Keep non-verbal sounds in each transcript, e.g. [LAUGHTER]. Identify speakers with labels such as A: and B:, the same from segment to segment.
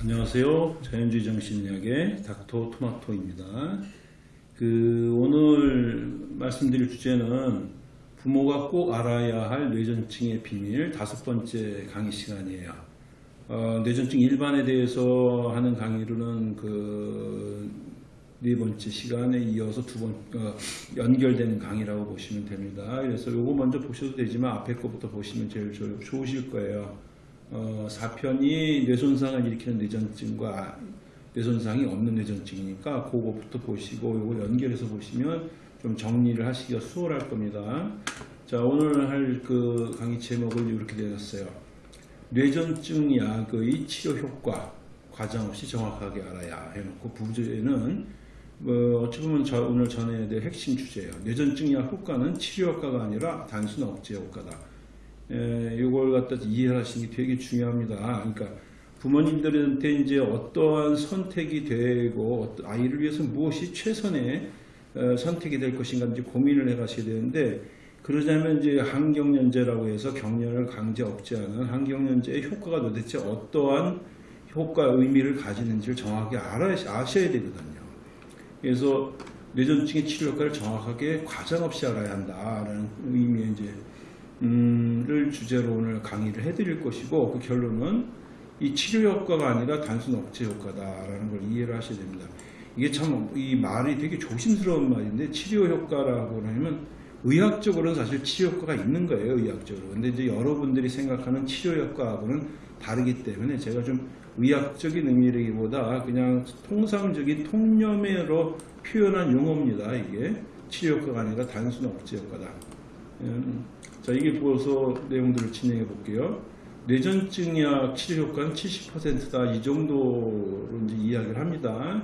A: 안녕하세요. 자연주의 정신의학의 닥터 토마토입니다. 그 오늘 말씀드릴 주제는 부모가 꼭 알아야 할 뇌전증의 비밀 다섯 번째 강의 시간이에요. 어, 뇌전증 일반에 대해서 하는 강의로는 그 네 번째 시간에 이어서 두 번, 어, 연결되는 강의라고 보시면 됩니다. 그래서 요거 먼저 보셔도 되지만 앞에 거부터 보시면 제일 좋- 좋으실 거예요. 어, 4편이 뇌손상을 일으키는 뇌전증과 뇌손상이 없는 뇌전증이니까 그거부터 보시고 요거 연결해서 보시면 좀 정리를 하시기가 수월할 겁니다. 자, 오늘 할 그 강의 제목을 이렇게 내놨어요. 뇌전증 약의 치료 효과 과장 없이 정확하게 알아야 해놓고 부제는 뭐 어찌 보면 저 오늘 전해야 될 핵심 주제예요. 뇌전증 약 효과는 치료 효과가 아니라 단순 억제 효과다. 에, 이걸 갖다 이해하시는 게 되게 중요합니다. 그러니까 부모님들한테 이제 어떠한 선택이 되고 아이를 위해서 무엇이 최선의 어, 선택이 될 것인가 이제 고민을 해 가셔야 되는데 그러자면 이제 항경련제라고 해서 경련을 강제 억제하는 항경련제의 효과가 도대체 어떠한 효과 의미를 가지는지를 정확하게 알아 아셔야 되거든요. 그래서 뇌전증의 치료 효과를 정확하게 과장 없이 알아야 한다라는 의미의 이제 음을 주제로 오늘 강의를 해드릴 것이고 그 결론은 이 치료 효과가 아니라 단순 억제 효과다라는 걸 이해를 하셔야 됩니다. 이게 참 이 말이 되게 조심스러운 말인데 치료 효과라고 하면 의학적으로는 사실 치료 효과가 있는 거예요 의학적으로. 근데 이제 여러분들이 생각하는 치료 효과하고는 다르기 때문에 제가 좀 의학적인 의미라기보다 그냥 통상적인 통념으로 표현한 용어입니다. 이게 치료 효과가 아니라 단순 억제 효과다. 음, 자, 이게 보고서 내용들을 진행해 볼게요. 뇌전증약 치료 효과는 70%다. 이 정도로 이제 이야기를 합니다.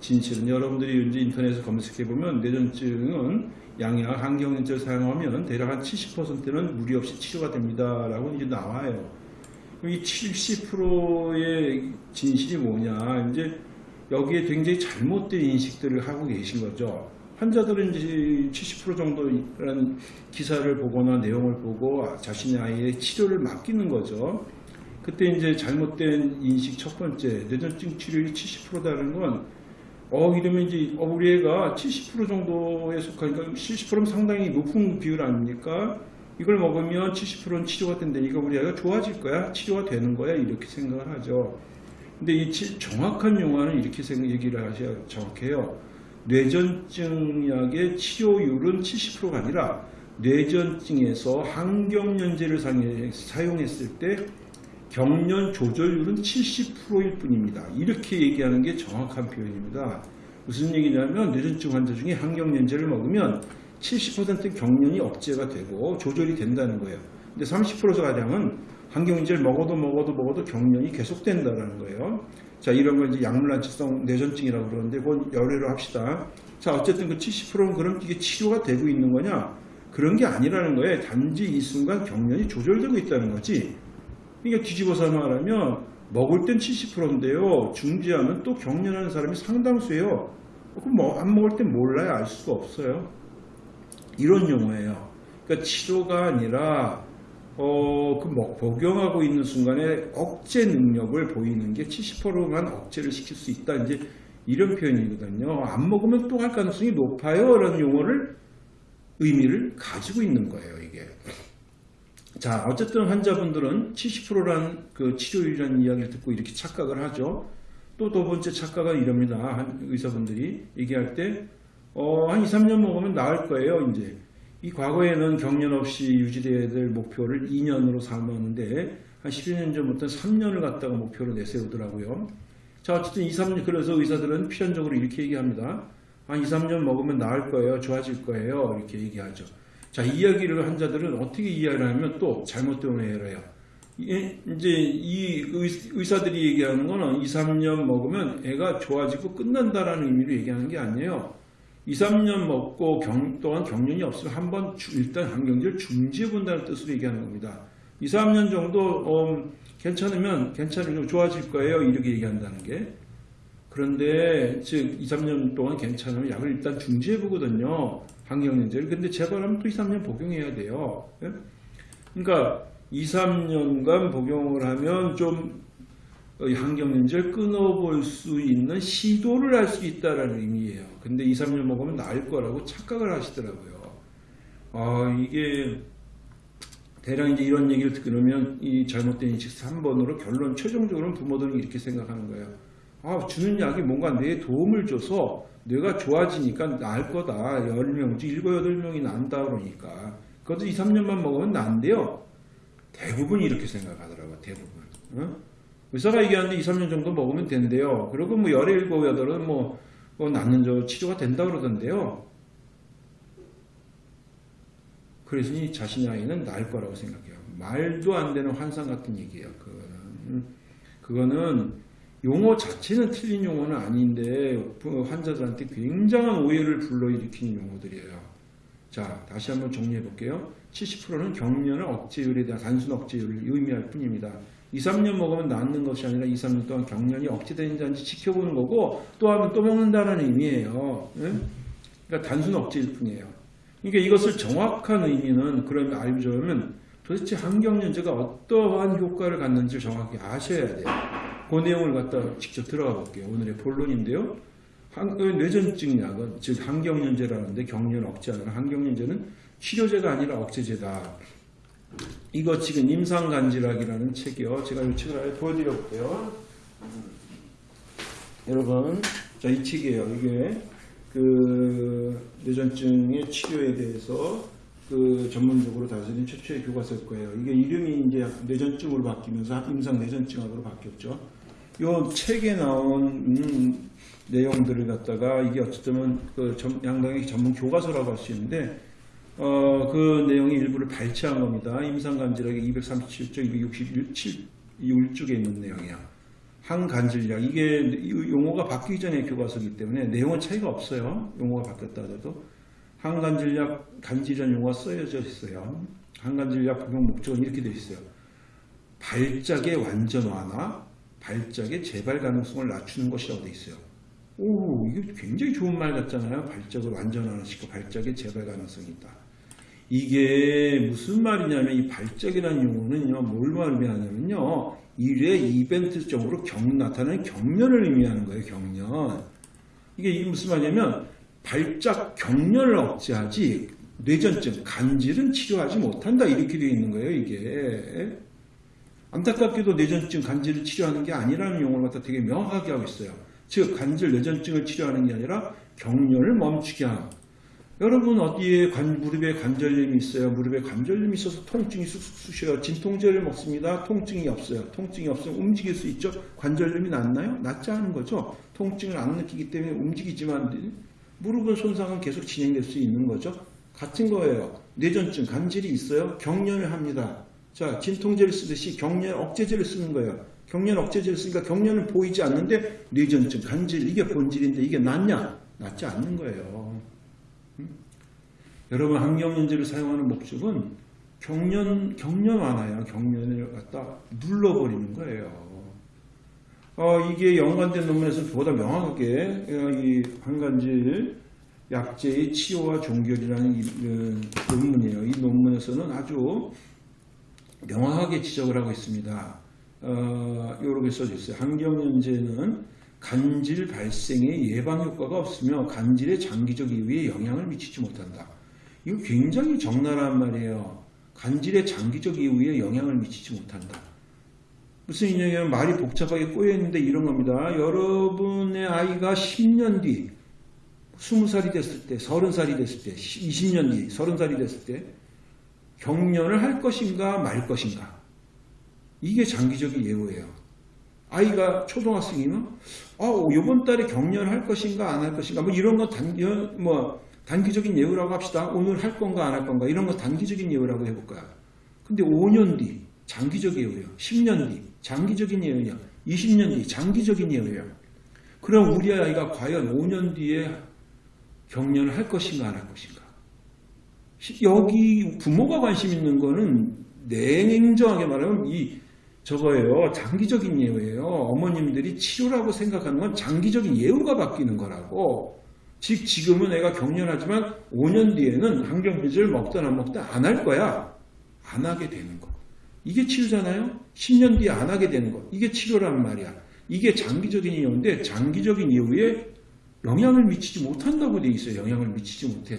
A: 진실은 여러분들이 이제 인터넷에 검색해 보면 뇌전증은 양약 항경련제를 사용하면 대략 한 70%는 무리 없이 치료가 됩니다라고 이제 나와요. 이 70%의 진실이 뭐냐? 이제 여기에 굉장히 잘못된 인식들을 하고 계신 거죠. 환자들은 이제 70% 정도라는 기사를 보거나 내용을 보고 자신의 아이의 치료를 맡기는 거죠. 그때 이제 잘못된 인식 첫 번째, 뇌전증 치료율이 70%다는 건, 어, 이러면 이제, 어, 우리 애가 70% 정도에 속하니까 70%면 상당히 높은 비율 아닙니까? 이걸 먹으면 70%는 치료가 된다니까 우리 아이가 좋아질 거야? 치료가 되는 거야? 이렇게 생각을 하죠. 근데 이 치- 정확한 용어는 이렇게 얘기를 하셔야 정확해요. 뇌전증약의 치료율은 70%가 아니라 뇌전증에서 항경련제를 사용했을 때 경련 조절률은 70%일 뿐입니다. 이렇게 얘기하는 게 정확한 표현입니다. 무슨 얘기냐면 뇌전증 환자 중에 항경련제를 먹으면 70% 경련이 억제가 되고 조절이 된다는 거예요. 근데 30% 가량은 항경련제를 먹어도 먹어도 먹어도 경련이 계속된다는 거예요. 자, 이런 걸 이제 약물난치성 뇌전증이라고 그러는데 그건 열애로 합시다. 자, 어쨌든 그 70%는 그럼 이게 치료가 되고 있는 거냐? 그런 게 아니라는 거예요. 단지 이 순간 경련이 조절되고 있다는 거지. 이게 뒤집어서 말하면 먹을 땐 70%인데요. 중지하면 또 경련하는 사람이 상당수예요. 그럼 뭐 안 먹을 땐 몰라요. 알 수가 없어요. 이런 용어예요. 그러니까 치료가 아니라 어, 그 뭐, 복용하고 있는 순간에 억제 능력을 보이는 게 70%만 억제를 시킬 수 있다. 이제 이런 표현이거든요. 안 먹으면 또 할 가능성이 높아요. 라는 용어를 의미를 가지고 있는 거예요. 이게. 자, 어쨌든 환자분들은 70%라는 그 치료율이라는 이야기를 듣고 이렇게 착각을 하죠. 또 두 번째 착각은 이럽니다. 한 의사분들이 얘기할 때, 어, 한 2, 3년 먹으면 나을 거예요, 이제. 이 과거에는 경련 없이 유지돼야 될 목표를 2년으로 삼았는데, 한 12년 전부터 3년을 갖다가 목표로 내세우더라고요. 자, 어쨌든 2, 3년, 그래서 의사들은 필연적으로 이렇게 얘기합니다. 한 2, 3년 먹으면 나을 거예요, 좋아질 거예요, 이렇게 얘기하죠. 자, 이 이야기를 환자들은 어떻게 이해를 하면 또 잘못된 오해를 해요. 이- 이제 이 의- 의사들이 얘기하는 거는 2, 3년 먹으면 애가 좋아지고 끝난다라는 의미로 얘기하는 게 아니에요. 2, 3년 먹고 경, 또한 경련이 없으면 한번 주- 일단 항경제를 중지해 본다는 뜻으로 얘기하는 겁니다. 2, 3년 정도 어, 괜찮으면 괜찮으면 좋아질 거예요. 이렇게 얘기한다는 게. 그런데 즉 2, 3년 동안 괜찮으면 약을 일단 중지해 보거든요. 항경련제를. 근데 재발하면 또 2, 3년 복용해야 돼요. 예? 그러니까 2, 3년간 복용을 하면 좀 환경연제를 끊어볼 수 있는 시도를 할 수 있다라는 의미예요. 근데 2, 3년 먹으면 나을 거라고 착각을 하시더라고요. 아, 이게 대략 이제 이런 얘기를 들으면 이 잘못된 인식 3번으로 결론 최종적으로는 부모들은 이렇게 생각하는 거예요. 아, 주는 약이 뭔가 내 도움을 줘서 뇌가 좋아지니까 나을 거다. 10명, 7, 8명이 난다 그러니까. 그것도 2, 3년만 먹으면 난대요. 대부분 이렇게 생각하더라고요. 대부분. 어? 의사가 얘기하는데 2, 3년 정도 먹으면 된대요. 그리고 뭐 열에 일곱, 여덟은 뭐, 뭐 낫는 저 치료가 된다 그러던데요. 그러니 자신의 아이는 나을 거라고 생각해요. 말도 안 되는 환상 같은 얘기예요. 그거는. 그거는 용어 자체는 틀린 용어는 아닌데 그 환자들한테 굉장한 오해를 불러일으키는 용어들이에요. 자, 다시 한번 정리해 볼게요. 70%는 경련을 억제율에 대한 단순 억제율을 의미할 뿐입니다. 2, 3년 먹으면 낫는 것이 아니라 2, 3년 동안 경련이 억제되는지 아닌지 지켜보는 거고 또 하면 또 먹는다는 의미예요. 응? 그러니까 단순 억제일 뿐이에요. 그러니까 이것을 정확한 의미는 그러면 알려면 도대체 환경연제가 어떠한 효과를 갖는지 정확히 아셔야 돼요. 그 내용을 갖다 직접 들어가 볼게요. 오늘의 본론인데요. 한- 그 뇌전증 약은 즉 환경연제라는데 경련 억제하는 환경연제는 치료제가 아니라 억제제다. 이거 지금 임상간질학이라는 책이요. 제가 이 책을 아예 보여드려 볼게요. 음. 여러분, 자, 이 책이에요. 이게 그 뇌전증의 치료에 대해서 그 전문적으로 다스린 최초의 교과서일 거예요. 이게 이름이 이제 뇌전증으로 바뀌면서 임상 뇌전증학으로 바뀌었죠. 요 책에 나온 음, 내용들을 갖다가 이게 어쨌든 그 전- 양당의 전문 교과서라고 할 수 있는데 어, 그 내용의 일부를 발췌한 겁니다. 임상간질학의 237쪽, 267쪽에 있는 내용이야. 항간질약. 이게 이 용어가 바뀌기 전에 교과서이기 때문에 내용은 차이가 없어요. 용어가 바뀌었다 하더라도. 항간질약, 간질이라는 용어가 쓰여져 있어요. 항간질약 복용 목적은 이렇게 되어 있어요. 발작의 완전 완화, 발작의 재발 가능성을 낮추는 것이라고 되어 있어요. 오, 이게 굉장히 좋은 말 같잖아요. 발작을 완전 완화시키고 발작의 재발 가능성이 있다. 이게 무슨 말이냐면 이 발작이라는 용어는요, 뭘 의미하냐면요, 일회 이벤트적으로 경, 나타나는 경련을 의미하는 거예요, 경련. 이게 무슨 말이냐면, 발작 경련을 억제하지, 뇌전증, 간질은 치료하지 못한다, 이렇게 되어 있는 거예요, 이게. 안타깝게도 뇌전증, 간질을 치료하는 게 아니라는 용어를 갖다 되게 명확하게 하고 있어요. 즉, 간질, 뇌전증을 치료하는 게 아니라 경련을 멈추게 하는. 여러분 어디에 관, 무릎에 관절염이 있어요. 무릎에 관절염이 있어서 통증이 쑥쑥 쑤셔요. 진통제를 먹습니다. 통증이 없어요. 통증이 없으면 움직일 수 있죠. 관절염이 낫나요? 낫지 않은 거죠. 통증을 안 느끼기 때문에 움직이지만 무릎은 손상은 계속 진행될 수 있는 거죠. 같은 거예요. 뇌전증, 간질이 있어요. 경련을 합니다. 자, 진통제를 쓰듯이 경련 억제제를 쓰는 거예요. 경련 억제제를 쓰니까 경련은 보이지 않는데 뇌전증, 간질 이게 본질인데 이게 낫냐? 낫지 않는 거예요. 여러분 항경련제를 사용하는 목적은 경련 경련 완화야 경련을 갖다 눌러버리는 거예요. 어, 이게 연관된 논문에서 보다 명확하게 어, 이 한간질 약제의 치료와 종결이라는 이, 그, 논문이에요. 이 논문에서는 아주 명확하게 지적을 하고 있습니다. 어, 이렇게 써져 있어요. 항경련제는 간질 발생의 예방 효과가 없으며 간질의 장기적 이후에 영향을 미치지 못한다. 이거 굉장히 적나라한 말이에요. 간질의 장기적 이후에 영향을 미치지 못한다. 무슨 인형이냐면 말이 복잡하게 꼬여있는데 이런 겁니다. 여러분의 아이가 10년 뒤, 20살이 됐을 때, 30살이 됐을 때, 20년 뒤, 30살이 됐을 때 경련을 할 것인가 말 것인가. 이게 장기적인 예우예요. 아이가 초등학생이면 어, 이번 달에 경련을 할 것인가 안 할 것인가 뭐 이런 거 단, 뭐 단기적인 예우라고 합시다. 오늘 할 건가 안 할 건가 이런 거 단기적인 예우라고 해볼까요? 근데 5년 뒤 장기적 예우예요. 10년 뒤 장기적인 예우냐 20년 뒤 장기적인 예우예요. 그럼 우리 아이가 과연 5년 뒤에 경련을 할 것인가 안 할 것인가? 여기 부모가 관심 있는 거는 냉정하게 말하면 이 저거예요. 장기적인 예우예요. 어머님들이 치료라고 생각하는 건 장기적인 예우가 바뀌는 거라고. 즉 지금은 애가 경련하지만 5년 뒤에는 항경비즈를 먹든 안 먹든 안 할 거야. 안 하게 되는 거. 이게 치료잖아요. 10년 뒤에 안 하게 되는 거. 이게 치료란 말이야. 이게 장기적인 이유인데 장기적인 이유에 영향을 미치지 못한다고 돼 있어요. 영향을 미치지 못해.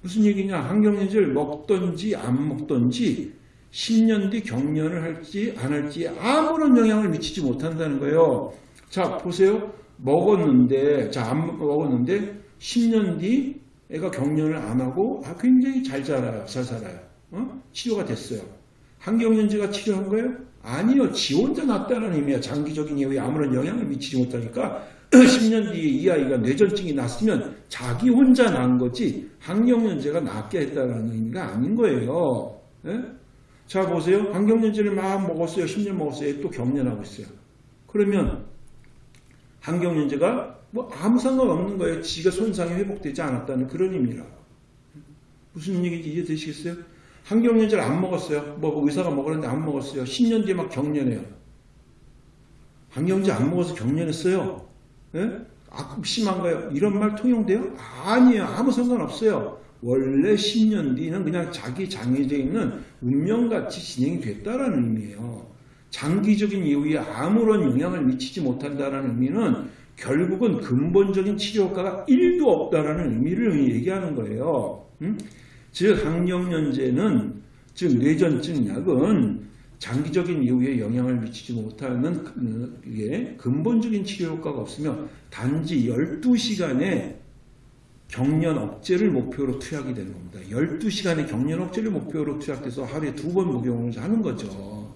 A: 무슨 얘기냐? 항경련제를 먹던지 안 먹던지 10년 뒤 경련을 할지 안 할지 아무런 영향을 미치지 못한다는 거예요. 자 보세요. 먹었는데 자 안 먹었는데 10년 뒤 애가 경련을 안 하고 아, 굉장히 잘 자라요. 잘 살아요. 어? 치료가 됐어요. 항경련제가 치료한 거예요? 아니요. 지 혼자 낫다는 의미야. 장기적인 이유에 아무런 영향을 미치지 못하니까 [CLEARS THROAT] 10년 뒤에 이 아이가 뇌전증이 났으면 자기 혼자 난 거지 항경련제가 낫게 했다는 의미가 아닌 거예요. 예? 자 보세요. 항경련제를 막 먹었어요. 10년 먹었어요. 또 경련하고 있어요. 그러면 항경련제가 뭐 아무 상관없는 거예요. 지가 손상이 회복되지 않았다는 그런 의미라. 무슨 얘기인지 이해되시겠어요? 항경련제를 안 먹었어요. 뭐 의사가 먹었는데 안 먹었어요. 10년 뒤에 막 경련해요. 항경제 안 먹어서 경련했어요. 예? 아, 심한 거예요. 이런 말 통용돼요? 아니에요. 아무 상관없어요. 원래 10년 뒤는 그냥 자기 장애돼 있는 운명같이 진행이 됐다라는 의미예요. 장기적인 이유에 아무런 영향을 미치지 못한다는 의미는 결국은 근본적인 치료 효과가 1도 없다라는 의미를 얘기하는 거예요. 음? 즉 항경련제는 즉 뇌전증 약은 장기적인 이유에 영향을 미치지 못하는 그, 이게 근본적인 치료 효과가 없으며 단지 12시간의 경련 억제를 목표로 투약이 되는 겁니다. 12시간의 경련 억제를 목표로 투약돼서 하루에 두 번 복용을 하는 거죠.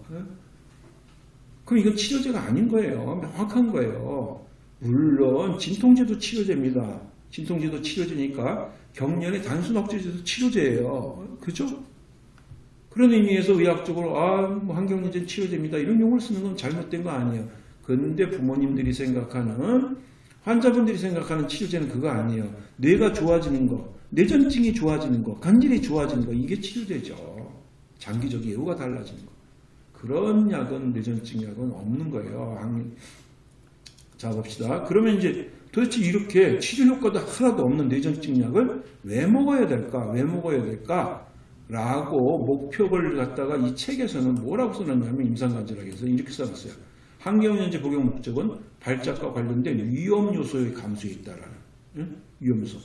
A: 그럼 이건 치료제가 아닌 거예요. 명확한 거예요. 물론 진통제도 치료제입니다. 진통제도 치료제니까 경련의 단순 억제제도 치료제예요. 그죠? 그런 의미에서 의학적으로 아, 뭐 항경련제 치료제입니다. 이런 용어를 쓰는 건 잘못된 거 아니에요. 근데 부모님들이 생각하는 환자분들이 생각하는 치료제는 그거 아니에요. 뇌가 좋아지는 거, 뇌전증이 좋아지는 거, 간질이 좋아지는 거 이게 치료제죠. 장기적 예후가 달라지는 거. 그런 약은 뇌전증 약은 없는 거예요. 자 봅시다. 그러면 이제 도대체 이렇게 치료 효과도 하나도 없는 뇌전증 약을 왜 먹어야 될까? 왜 먹어야 될까? 라고 목표를 갖다가 이 책에서는 뭐라고 써놨냐면 임상관절학에서 이렇게 써놨어요. 항경련제 복용 목적은 발작과 관련된 위험 요소의 감소에 있다라는 응? 위험 요소.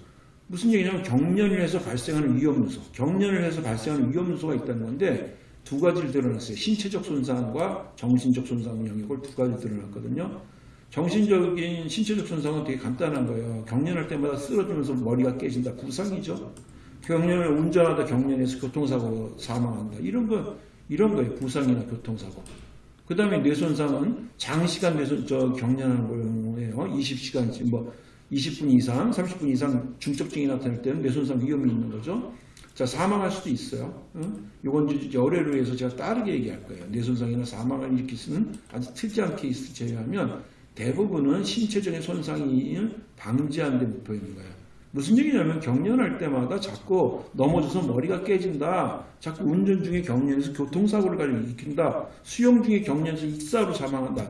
A: 무슨 얘기냐면 경련을 해서 발생하는 위험 요소, 경련을 해서 발생하는 위험 요소가 있다는 건데 두 가지를 드러났어요. 신체적 손상과 정신적 손상 영역을 두 가지 드러났거든요. 정신적인 신체적 손상은 되게 간단한 거예요. 경련할 때마다 쓰러지면서 머리가 깨진다. 부상이죠. 경련을 운전하다 경련해서 교통사고로 사망한다. 이런 거 이런 거예요. 부상이나 교통사고. 그 다음에 뇌손상은 장시간 뇌손 저 경련하는 거예요. 20시간 뭐 20분 이상, 30분 이상 중증증이 나타날 때는 뇌손상 위험이 있는 거죠. 자 사망할 수도 있어요. 응? 이건 이제 열애로 해서 제가 따르게 얘기할 거예요. 뇌손상이나 사망을 일으킬 수는 아주 특이한 케이스 제외하면 대부분은 신체적인 손상이 방지하는 데 목표 있는 거예요. 무슨 얘기냐면 경련할 때마다 자꾸 넘어져서 머리가 깨진다. 자꾸 운전 중에 경련해서 교통사고를 일으킨다. 수영 중에 경련해서 익사로 사망한다.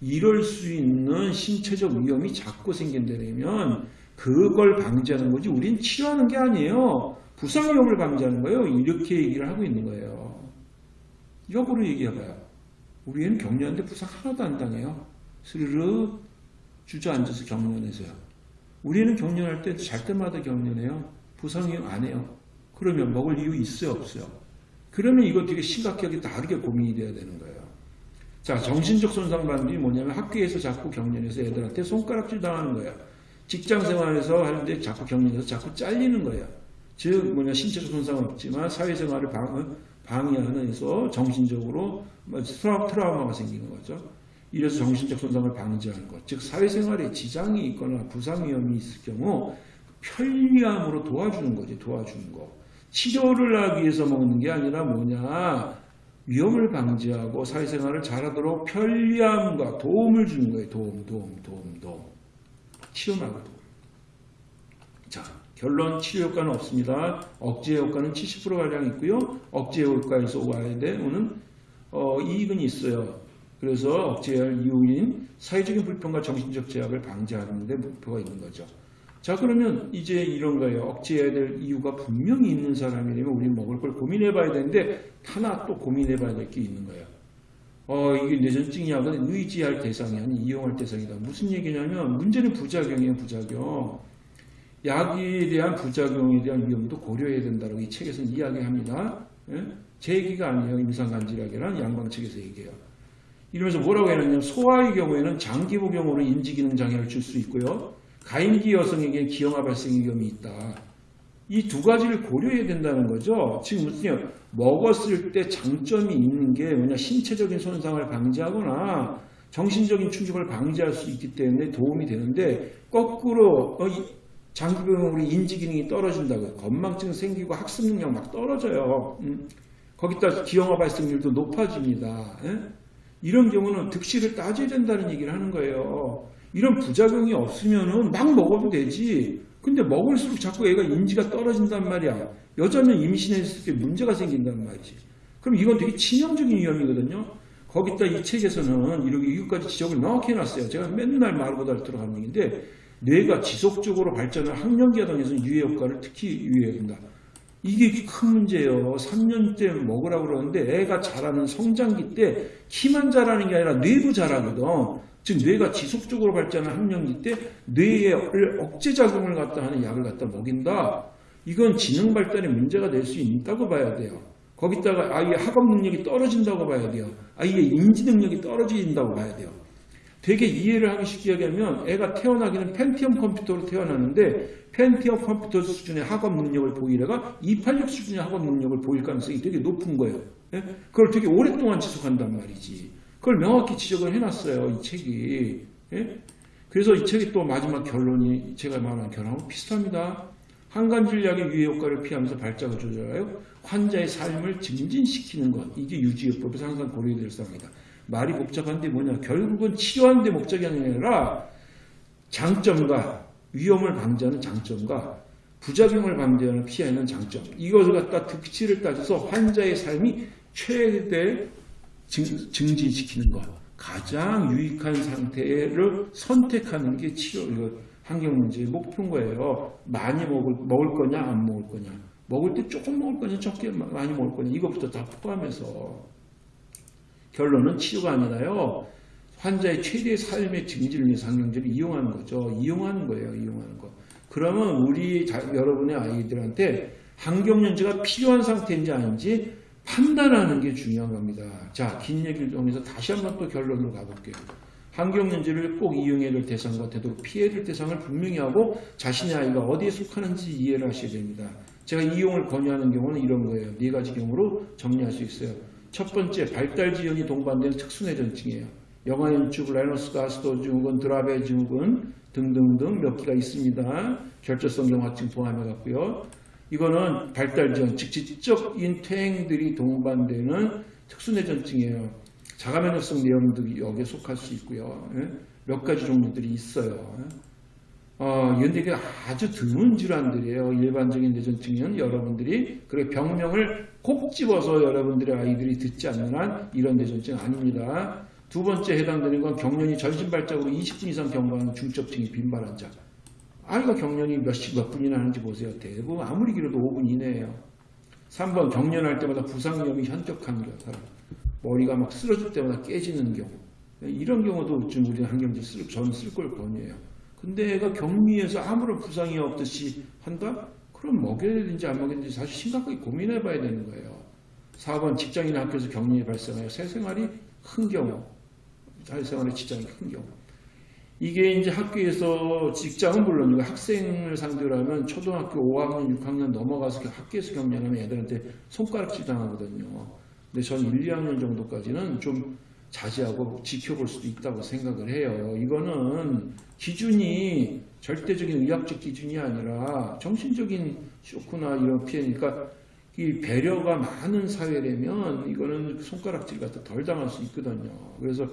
A: 이럴 수 있는 신체적 위험이 자꾸 생긴다면 그걸 방지하는 거지 우린 치료하는 게 아니에요. 부상 위험을 방지하는 거예요. 이렇게 얘기를 하고 있는 거예요. 역으로 얘기해봐요. 우리는 경련인데 부상 하나도 안 당해요. 스르르 주저앉아서 경련해서요. 우리는 경련할 때 잘 때마다 경련해요. 부상이 안 해요. 그러면 먹을 이유 있어요? 없어요? 그러면 이거 되게 심각하게 다르게 고민이 돼야 되는 거예요. 자, 정신적 손상 반응이 뭐냐면 학교에서 자꾸 경련해서 애들한테 손가락질 당하는 거예요. 직장 생활에서 하는데 자꾸 경련해서 자꾸 잘리는 거예요. 즉, 뭐냐, 신체적 손상은 없지만 사회생활을 방, 방해하면서 정신적으로 뭐 트라우마가 생기는 거죠. 이래서 정신적 손상을 방지하는 것, 즉 사회생활에 지장이 있거나 부상 위험이 있을 경우 편리함으로 도와주는 거지, 도와주는 거. 치료를 하기 위해서 먹는 게 아니라 뭐냐, 위험을 방지하고 사회생활을 잘하도록 편리함과 도움을 주는 거예요. 도움, 도움, 도움, 도움. 치료 말고 도움. 자, 결론 치료 효과는 없습니다. 억제 효과는 70%가량 있고요. 억제 효과에서 와야 되는 어, 이익은 있어요. 그래서 억제할 이유인 사회적인 불평과 정신적 제약을 방지하는 데 목표가 있는 거죠. 자 그러면 이제 이런 거예요. 억제해야 될 이유가 분명히 있는 사람이라면 우리 먹을 걸 고민해봐야 되는데 하나 또 고민해봐야 될 게 있는 거예요. 어 이게 뇌전증 약은 의지할 대상이 아닌 이용할 대상이다. 무슨 얘기냐면 문제는 부작용이에요. 부작용. 약에 대한 부작용에 대한 위험도 고려해야 된다고 이 책에서는 이야기합니다. 예? 제 얘기가 아니에요. 임상간질약이란 양방 측에서 얘기해요. 이러면서 뭐라고 해놨냐면 소아의 경우에는 장기복용으로 인지기능 장애를 줄 수 있고요. 가임기 여성에게 기형아 발생 위험이 있다. 이 두 가지를 고려해야 된다는 거죠. 지금 무슨 먹었을 때 장점이 있는 게 뭐냐 신체적인 손상을 방지하거나 정신적인 충격을 방지할 수 있기 때문에 도움이 되는데 거꾸로 어, 장기병으로 인지 기능이 떨어진다고 건망증 생기고 학습 능력 막 떨어져요. 음. 거기다 기형아 발생률도 높아집니다. 에? 이런 경우는 득실을 따져야 된다는 얘기를 하는 거예요. 이런 부작용이 없으면은 막 먹어도 되지. 근데 먹을수록 자꾸 애가 인지가 떨어진단 말이야. 여자면 임신했을 때 문제가 생긴단 말이지. 그럼 이건 되게 치명적인 위험이거든요. 거기다 이 책에서는 이렇게 이것까지 지적을 명확히 해놨어요. 제가 맨날 말보다 앓도록 하는 얘기인데 뇌가 지속적으로 발전을 학령기와 등에서 유해 효과를 특히 유의해야 된다. 이게 큰 문제예요. 3년 때 먹으라고 그러는데 애가 자라는 성장기 때 키만 자라는 게 아니라 뇌도 자라거든. 즉 뇌가 지속적으로 발전하는 학령기 때 뇌에 억제작용을 갖다 하는 약을 갖다 먹인다. 이건 지능 발달에 문제가 될 수 있다고 봐야 돼요. 거기다가 아이의 학업 능력이 떨어진다고 봐야 돼요. 아이의 인지 능력이 떨어진다고 봐야 돼요. 되게 이해를 하기 쉽게 얘기하면 애가 태어나기는 펜티엄 컴퓨터로 태어나는데 펜티엄 컴퓨터 수준의 학업 능력을 보이래가 286 수준의 학업 능력을 보일 가능성이 되게 높은 거예요. 예? 그걸 되게 오랫동안 지속한단 말이지. 그걸 명확히 지적을 해놨어요. 이 책이. 예? 그래서 이 책이 또 마지막 결론이 제가 말한 결론하고 비슷합니다. 항간질약의 유해 효과를 피하면서 발작을 조절하여 환자의 삶을 증진시키는 것. 이게 유지요법에서 항상 고려될 사항이다. 말이 복잡한데 뭐냐. 결국은 치료하는 데 목적이 아니라 장점과 위험을 방지하는 장점과 부작용을 방지하는 피하는 장점. 이것을 갖다 득치를 따져서 환자의 삶이 최대 증, 증진시키는 것. 가장 유익한 상태를 선택하는 게 치료, 이거 환경 문제의 목표인 거예요. 많이 먹을, 먹을 거냐, 안 먹을 거냐. 먹을 때 조금 먹을 거냐, 적게 많이 먹을 거냐. 이것부터 다 포함해서. 결론은 치료가 아니라요. 환자의 최대 삶의 증진을 위해서 항경제를 이용하는 거죠. 이용하는 거예요. 이용하는 거. 그러면 우리 자, 여러분의 아이들한테 항경련제가 필요한 상태인지 아닌지 판단하는 게 중요한 겁니다. 자, 긴 얘기를 통해서 다시 한번 또 결론으로 가볼게요. 환경연제를 꼭 이용해야 될 대상과 되도록 피해야 될 대상을 분명히 하고 자신의 아이가 어디에 속하는지 이해를 하셔야 됩니다. 제가 이용을 권유하는 경우는 이런 거예요. 네 가지 경우로 정리할 수 있어요. 첫 번째, 발달 지연이 동반되는 특수뇌전증이에요. 영아연축, 라이너스 가스도 증후군, 드라베 증후군 등등등 몇 개가 있습니다. 결절성 경화증 포함해 갖고요. 이거는 발달 지연, 즉 지적인 퇴행들이 동반되는 특수뇌전증이에요. 자가면역성 내염들이 여기에 속할 수 있고요. 예? 몇 가지 종류들이 있어요. 어, 근데 이게 아주 드문 질환들이에요. 일반적인 뇌전증은 여러분들이 그래 병명을 콕 집어서 여러분들의 아이들이 듣지 않는 한 이런 뇌전증 아닙니다. 두 번째 해당되는 건 경련이 전신발작으로 20분 이상 경과하는 중첩증이 빈발 환자. 아이가 경련이 몇십 몇 분이나 하는지 보세요. 대부분 아무리 길어도 5분 이내예요. 3번 경련할 때마다 부상 위험이 현격한 사람. 머리가 막 쓰러질 때마다 깨지는 경우. 이런 경우도 좀 우리 한경제 쓸, 저는 쓸 걸 권유해요. 근데 애가 격리해서 아무런 부상이 없듯이 한다? 그럼 먹여야 되는지 안 먹여야 되는지 사실 심각하게 고민해 봐야 되는 거예요. 4번 직장이나 학교에서 격리 발생하여 새 생활이 큰 경우. 사회생활에 지장이 큰 경우. 이게 이제 학교에서 직장은 물론이고 학생을 상대로 하면 초등학교 5학년, 6학년 넘어가서 학교에서 격리하면 애들한테 손가락질 당하거든요. 근데 전 1, 2학년 정도까지는 좀 자제하고 지켜볼 수도 있다고 생각을 해요. 이거는 기준이 절대적인 의학적 기준이 아니라 정신적인 쇼크나 이런 피해니까 이 배려가 많은 사회라면 이거는 손가락질 같아 덜 당할 수 있거든요. 그래서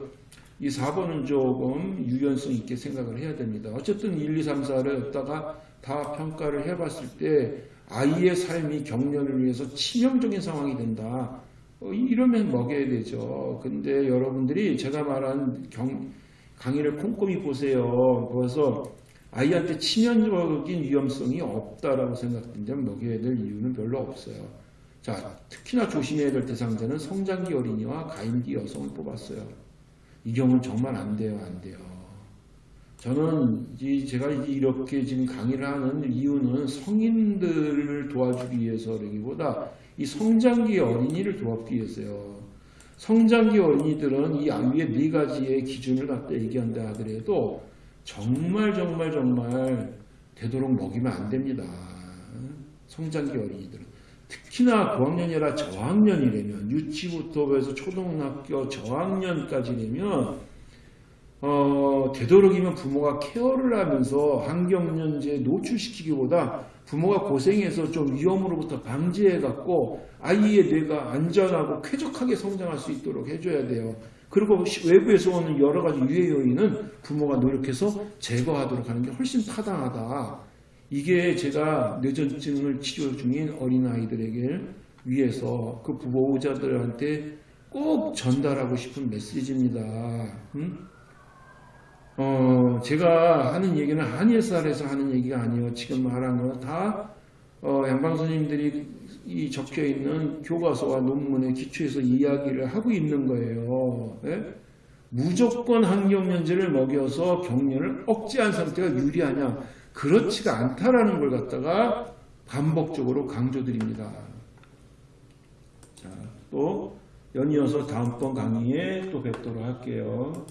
A: 이 4번은 조금 유연성 있게 생각을 해야 됩니다. 어쨌든 1, 2, 3, 4를 여기다가 다 평가를 해봤을 때 아이의 삶이 경련을 위해서 치명적인 상황이 된다. 어, 이러면 먹여야 되죠. 근데 여러분들이 제가 말한 경, 강의를 꼼꼼히 보세요. 그래서 아이한테 치명적인 위험성이 없다라고 생각된다면 먹여야 될 이유는 별로 없어요. 자, 특히나 조심해야 될 대상자는 성장기 어린이와 가임기 여성을 뽑았어요. 이 경우는 정말 안 돼요, 안 돼요. 저는 이 제가 이렇게 지금 강의를 하는 이유는 성인들을 도와주기 위해서라기보다 이 성장기 어린이를 도와주기 위해서요. 성장기 어린이들은 이 위에 네 가지의 기준을 갖다 얘기한다 하더라도 정말 정말 정말 되도록 먹이면 안 됩니다. 성장기 어린이들은 특히나 고학년이라 저학년이라면 유치부터 해서 초등학교 저학년까지라면 어, 되도록이면 부모가 케어를 하면서 환경연제에 노출시키기보다 부모가 고생해서 좀 위험으로부터 방지해갖고 아이의 뇌가 안전하고 쾌적하게 성장할 수 있도록 해줘야 돼요. 그리고 시- 외부에서 오는 여러 가지 유해 요인은 부모가 노력해서 제거하도록 하는 게 훨씬 타당하다. 이게 제가 뇌전증을 치료 중인 어린아이들에게 위해서 그 보호자들한테 꼭 전달하고 싶은 메시지입니다. 음? 어, 제가 하는 얘기는 한예살에서 하는 얘기가 아니에요. 지금 말한 거다 어, 양방선님들이 이 적혀 있는 교과서와 논문의 기초에서 이야기를 하고 있는 거예요. 예? 무조건 환경연제를 먹여서 경련을 억제한 상태가 유리하냐? 그렇지가 않다라는 걸 갖다가 반복적으로 강조드립니다. 자, 또 연이어서 다음번 강의에 또 뵙도록 할게요.